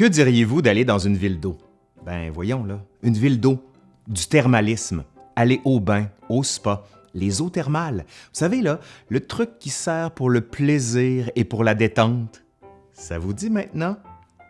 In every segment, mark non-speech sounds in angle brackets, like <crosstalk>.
Que diriez-vous d'aller dans une ville d'eau? Ben voyons là, une ville d'eau, du thermalisme, aller au bain, au spa, les eaux thermales. Vous savez là, le truc qui sert pour le plaisir et pour la détente. Ça vous dit maintenant?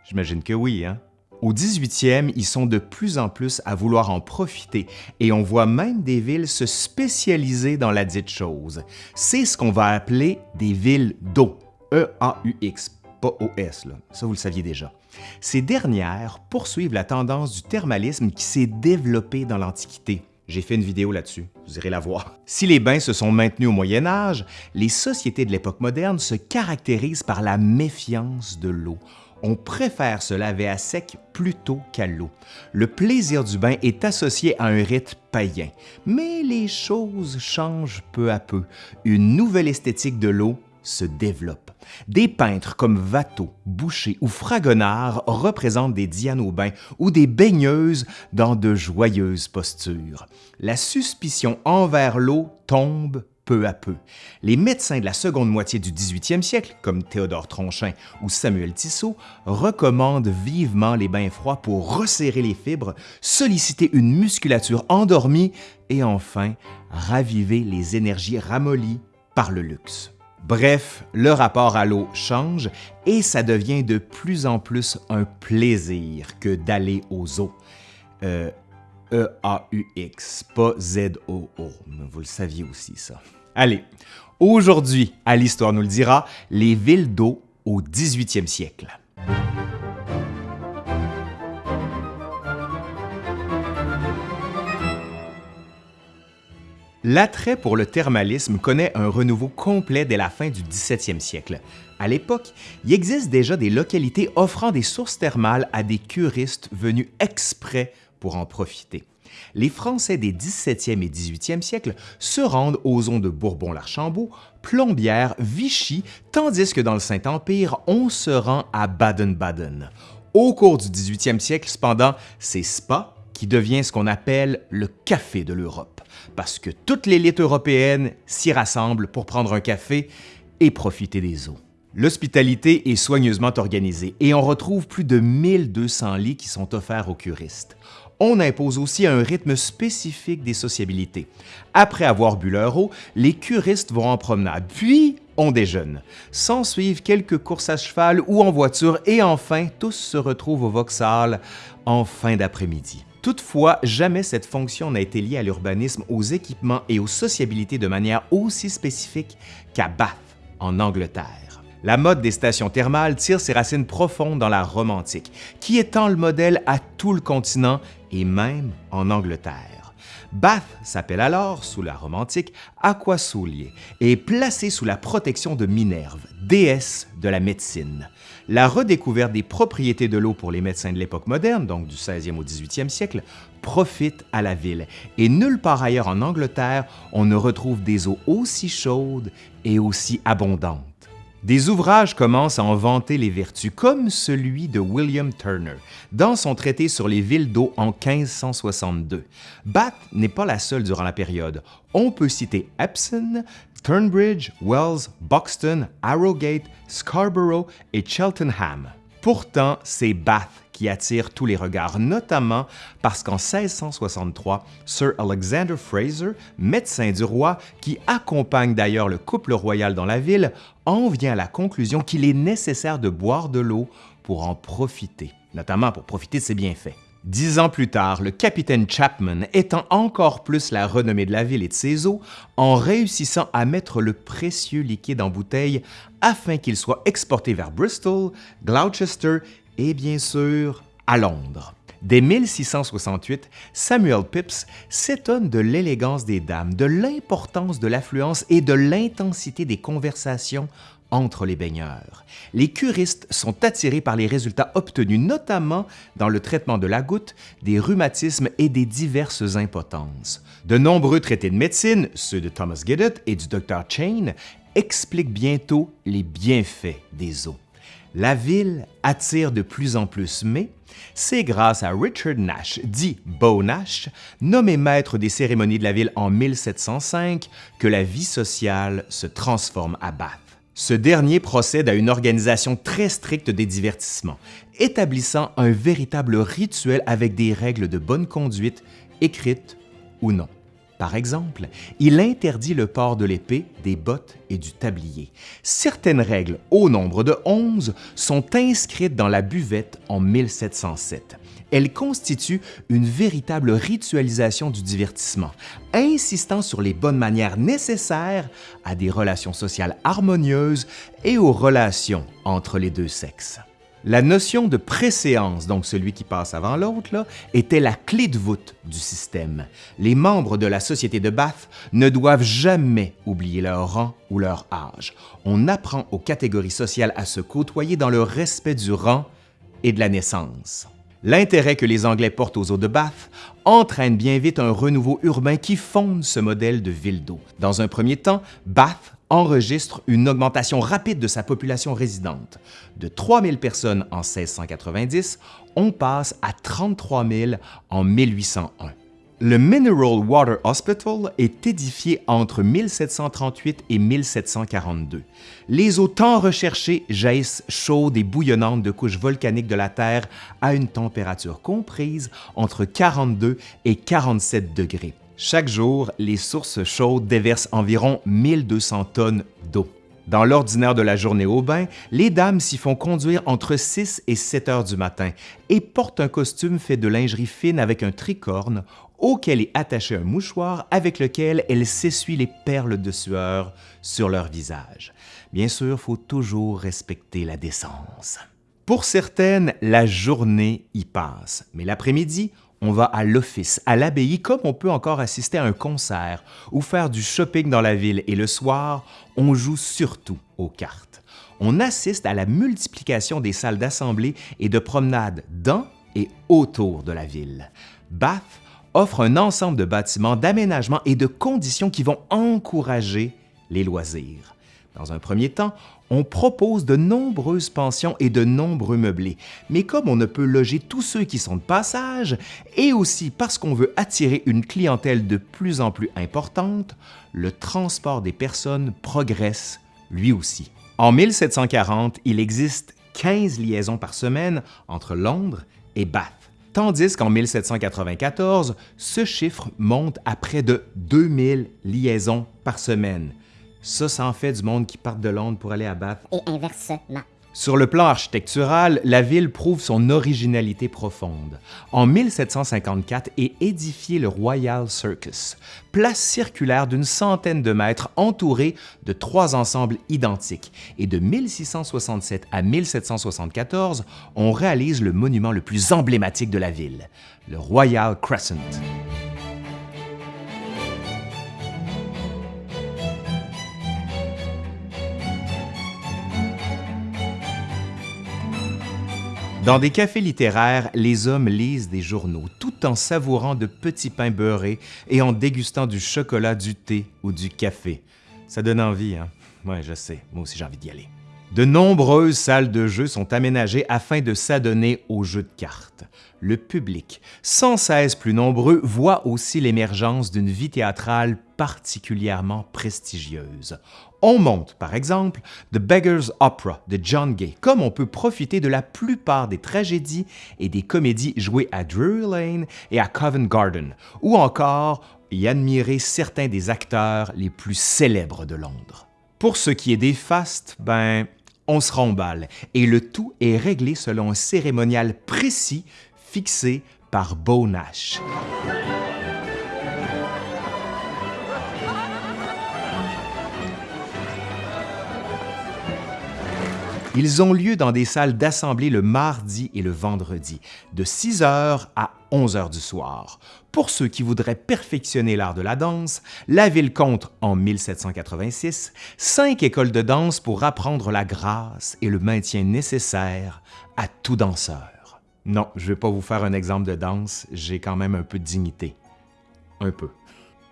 J'imagine que oui, hein? Au 18e, ils sont de plus en plus à vouloir en profiter et on voit même des villes se spécialiser dans la dite chose. C'est ce qu'on va appeler des villes d'eau. E-A-U-X, pas O-S, là. ça vous le saviez déjà. Ces dernières poursuivent la tendance du thermalisme qui s'est développé dans l'Antiquité. J'ai fait une vidéo là-dessus, vous irez la voir. Si les bains se sont maintenus au Moyen Âge, les sociétés de l'époque moderne se caractérisent par la méfiance de l'eau. On préfère se laver à sec plutôt qu'à l'eau. Le plaisir du bain est associé à un rite païen, mais les choses changent peu à peu. Une nouvelle esthétique de l'eau se développe. Des peintres comme Watteau, Boucher ou Fragonard représentent des bain ou des baigneuses dans de joyeuses postures. La suspicion envers l'eau tombe peu à peu. Les médecins de la seconde moitié du 18e siècle, comme Théodore Tronchin ou Samuel Tissot, recommandent vivement les bains froids pour resserrer les fibres, solliciter une musculature endormie et enfin raviver les énergies ramollies par le luxe. Bref, le rapport à l'eau change et ça devient de plus en plus un plaisir que d'aller aux eaux. Euh, E-A-U-X, pas Z-O-O. Vous le saviez aussi, ça. Allez, aujourd'hui, à l'Histoire nous le dira, les villes d'eau au 18e siècle. L'attrait pour le thermalisme connaît un renouveau complet dès la fin du 17e siècle. À l'époque, il existe déjà des localités offrant des sources thermales à des curistes venus exprès pour en profiter. Les Français des 17e et 18e siècles se rendent aux zones de Bourbon-l'Archambault, Plombières, Vichy, tandis que dans le Saint-Empire, on se rend à Baden-Baden. Au cours du 18e siècle, cependant, c'est Spa qui devient ce qu'on appelle le café de l'Europe, parce que toute l'élite européenne s'y rassemble pour prendre un café et profiter des eaux. L'hospitalité est soigneusement organisée et on retrouve plus de 1200 lits qui sont offerts aux curistes. On impose aussi un rythme spécifique des sociabilités. Après avoir bu leur eau, les curistes vont en promenade, puis on déjeune. S'en suivent quelques courses à cheval ou en voiture et enfin, tous se retrouvent au Vauxhall en fin d'après-midi. Toutefois, jamais cette fonction n'a été liée à l'urbanisme, aux équipements et aux sociabilités de manière aussi spécifique qu'à Bath, en Angleterre. La mode des stations thermales tire ses racines profondes dans la Rome antique, qui étend le modèle à tout le continent et même en Angleterre. Bath s'appelle alors, sous la Rome antique, Aquasulie et est placé sous la protection de Minerve, déesse de la médecine la redécouverte des propriétés de l'eau pour les médecins de l'époque moderne, donc du 16e au 18e siècle, profite à la ville. Et nulle part ailleurs en Angleterre, on ne retrouve des eaux aussi chaudes et aussi abondantes. Des ouvrages commencent à en vanter les vertus, comme celui de William Turner, dans son traité sur les villes d'eau en 1562. Bath n'est pas la seule durant la période. On peut citer Epsom, Turnbridge, Wells, Buxton, Arrowgate, Scarborough et Cheltenham. Pourtant, c'est Bath qui attire tous les regards, notamment parce qu'en 1663, Sir Alexander Fraser, médecin du roi, qui accompagne d'ailleurs le couple royal dans la ville, en vient à la conclusion qu'il est nécessaire de boire de l'eau pour en profiter, notamment pour profiter de ses bienfaits. Dix ans plus tard, le capitaine Chapman étend encore plus la renommée de la ville et de ses eaux en réussissant à mettre le précieux liquide en bouteille afin qu'il soit exporté vers Bristol, Gloucester et bien sûr à Londres. Dès 1668, Samuel Pepys s'étonne de l'élégance des dames, de l'importance de l'affluence et de l'intensité des conversations entre les baigneurs. Les curistes sont attirés par les résultats obtenus notamment dans le traitement de la goutte, des rhumatismes et des diverses impotences. De nombreux traités de médecine, ceux de Thomas Giddett et du Dr. Chain, expliquent bientôt les bienfaits des eaux. La ville attire de plus en plus, mais c'est grâce à Richard Nash, dit Beau Nash, nommé maître des cérémonies de la ville en 1705, que la vie sociale se transforme à Bath. Ce dernier procède à une organisation très stricte des divertissements, établissant un véritable rituel avec des règles de bonne conduite, écrites ou non. Par exemple, il interdit le port de l'épée, des bottes et du tablier. Certaines règles, au nombre de 11, sont inscrites dans la buvette en 1707. Elles constituent une véritable ritualisation du divertissement, insistant sur les bonnes manières nécessaires à des relations sociales harmonieuses et aux relations entre les deux sexes. La notion de préséance, donc celui qui passe avant l'autre, était la clé de voûte du système. Les membres de la société de Bath ne doivent jamais oublier leur rang ou leur âge. On apprend aux catégories sociales à se côtoyer dans le respect du rang et de la naissance. L'intérêt que les Anglais portent aux eaux de Bath entraîne bien vite un renouveau urbain qui fonde ce modèle de ville d'eau. Dans un premier temps, Bath enregistre une augmentation rapide de sa population résidente. De 3 000 personnes en 1690, on passe à 33 000 en 1801. Le Mineral Water Hospital est édifié entre 1738 et 1742. Les eaux tant recherchées jaillissent chaudes et bouillonnantes de couches volcaniques de la Terre à une température comprise entre 42 et 47 degrés. Chaque jour, les sources chaudes déversent environ 1200 tonnes d'eau. Dans l'ordinaire de la journée au bain, les dames s'y font conduire entre 6 et 7 heures du matin et portent un costume fait de lingerie fine avec un tricorne auquel est attaché un mouchoir avec lequel elles s'essuient les perles de sueur sur leur visage. Bien sûr, il faut toujours respecter la décence. Pour certaines, la journée y passe, mais l'après-midi, on va à l'office, à l'abbaye, comme on peut encore assister à un concert ou faire du shopping dans la ville et le soir, on joue surtout aux cartes. On assiste à la multiplication des salles d'assemblée et de promenade dans et autour de la ville. Bath offre un ensemble de bâtiments, d'aménagements et de conditions qui vont encourager les loisirs. Dans un premier temps, on propose de nombreuses pensions et de nombreux meublés, mais comme on ne peut loger tous ceux qui sont de passage, et aussi parce qu'on veut attirer une clientèle de plus en plus importante, le transport des personnes progresse lui aussi. En 1740, il existe 15 liaisons par semaine entre Londres et Bath, tandis qu'en 1794, ce chiffre monte à près de 2000 liaisons par semaine, ça, ça en fait du monde qui part de Londres pour aller à Bath. Et inversement. Sur le plan architectural, la ville prouve son originalité profonde. En 1754 est édifié le Royal Circus, place circulaire d'une centaine de mètres entourée de trois ensembles identiques. Et de 1667 à 1774, on réalise le monument le plus emblématique de la ville, le Royal Crescent. Dans des cafés littéraires, les hommes lisent des journaux tout en savourant de petits pains beurrés et en dégustant du chocolat, du thé ou du café. Ça donne envie, hein? Ouais, je sais, moi aussi j'ai envie d'y aller. De nombreuses salles de jeux sont aménagées afin de s'adonner aux jeux de cartes. Le public, sans cesse plus nombreux, voit aussi l'émergence d'une vie théâtrale particulièrement prestigieuse. On monte, par exemple, The Beggar's Opera de John Gay, comme on peut profiter de la plupart des tragédies et des comédies jouées à Drury Lane et à Covent Garden, ou encore y admirer certains des acteurs les plus célèbres de Londres. Pour ce qui est des fastes, ben, on se remballe, et le tout est réglé selon un cérémonial précis fixé par Beau Nash. Ils ont lieu dans des salles d'assemblée le mardi et le vendredi, de 6 h à 11 h du soir. Pour ceux qui voudraient perfectionner l'art de la danse, la ville compte, en 1786, cinq écoles de danse pour apprendre la grâce et le maintien nécessaire à tout danseur. Non, je ne vais pas vous faire un exemple de danse, j'ai quand même un peu de dignité. Un peu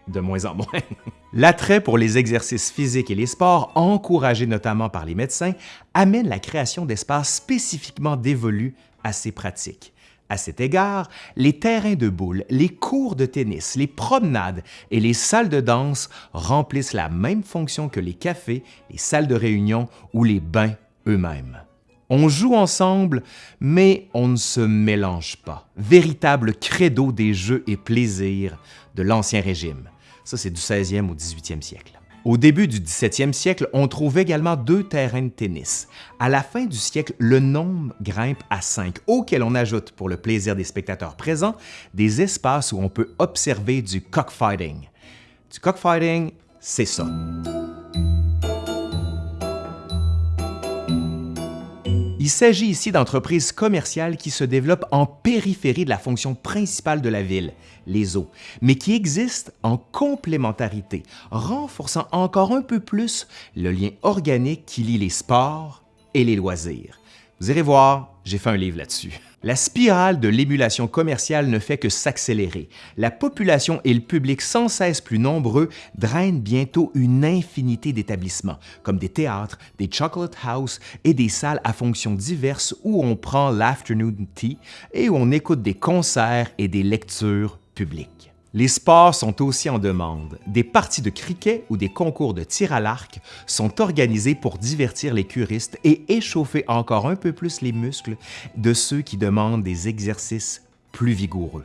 de moins en moins. <laughs> L'attrait pour les exercices physiques et les sports, encouragé notamment par les médecins, amène la création d'espaces spécifiquement dévolus à ces pratiques. À cet égard, les terrains de boules, les cours de tennis, les promenades et les salles de danse remplissent la même fonction que les cafés, les salles de réunion ou les bains eux-mêmes. On joue ensemble, mais on ne se mélange pas. Véritable credo des jeux et plaisirs de l'Ancien Régime. Ça, c'est du 16e au 18e siècle. Au début du 17e siècle, on trouve également deux terrains de tennis. À la fin du siècle, le nombre grimpe à cinq, auquel on ajoute, pour le plaisir des spectateurs présents, des espaces où on peut observer du cockfighting. Du cockfighting, c'est ça. Il s'agit ici d'entreprises commerciales qui se développent en périphérie de la fonction principale de la ville, les eaux, mais qui existent en complémentarité, renforçant encore un peu plus le lien organique qui lie les sports et les loisirs. Vous irez voir, j'ai fait un livre là-dessus. La spirale de l'émulation commerciale ne fait que s'accélérer. La population et le public sans cesse plus nombreux drainent bientôt une infinité d'établissements, comme des théâtres, des chocolate house et des salles à fonctions diverses où on prend l'afternoon tea et où on écoute des concerts et des lectures publiques. Les sports sont aussi en demande. Des parties de cricket ou des concours de tir à l'arc sont organisés pour divertir les curistes et échauffer encore un peu plus les muscles de ceux qui demandent des exercices plus vigoureux.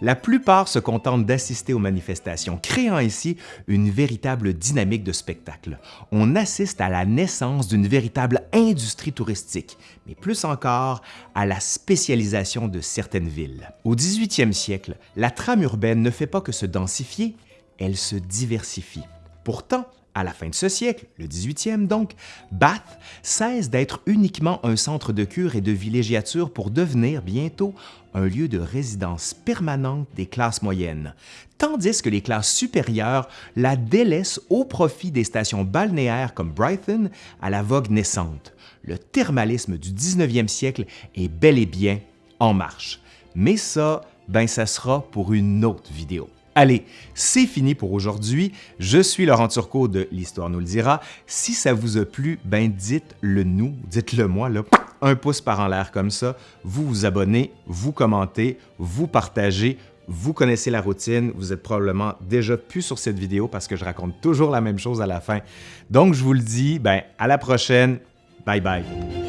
La plupart se contentent d'assister aux manifestations, créant ainsi une véritable dynamique de spectacle. On assiste à la naissance d'une véritable industrie touristique, mais plus encore à la spécialisation de certaines villes. Au 18e siècle, la trame urbaine ne fait pas que se densifier, elle se diversifie. Pourtant, à la fin de ce siècle, le 18e donc, Bath cesse d'être uniquement un centre de cure et de villégiature pour devenir bientôt un lieu de résidence permanente des classes moyennes, tandis que les classes supérieures la délaissent au profit des stations balnéaires comme Brighton à la vogue naissante. Le thermalisme du 19e siècle est bel et bien en marche. Mais ça, ben ça sera pour une autre vidéo. Allez, c'est fini pour aujourd'hui. Je suis Laurent Turcot de L'Histoire nous le dira. Si ça vous a plu, ben dites-le nous, dites-le moi, un pouce par en l'air comme ça. Vous vous abonnez, vous commentez, vous partagez, vous connaissez la routine, vous êtes probablement déjà plus sur cette vidéo parce que je raconte toujours la même chose à la fin. Donc, je vous le dis, ben, à la prochaine. Bye bye.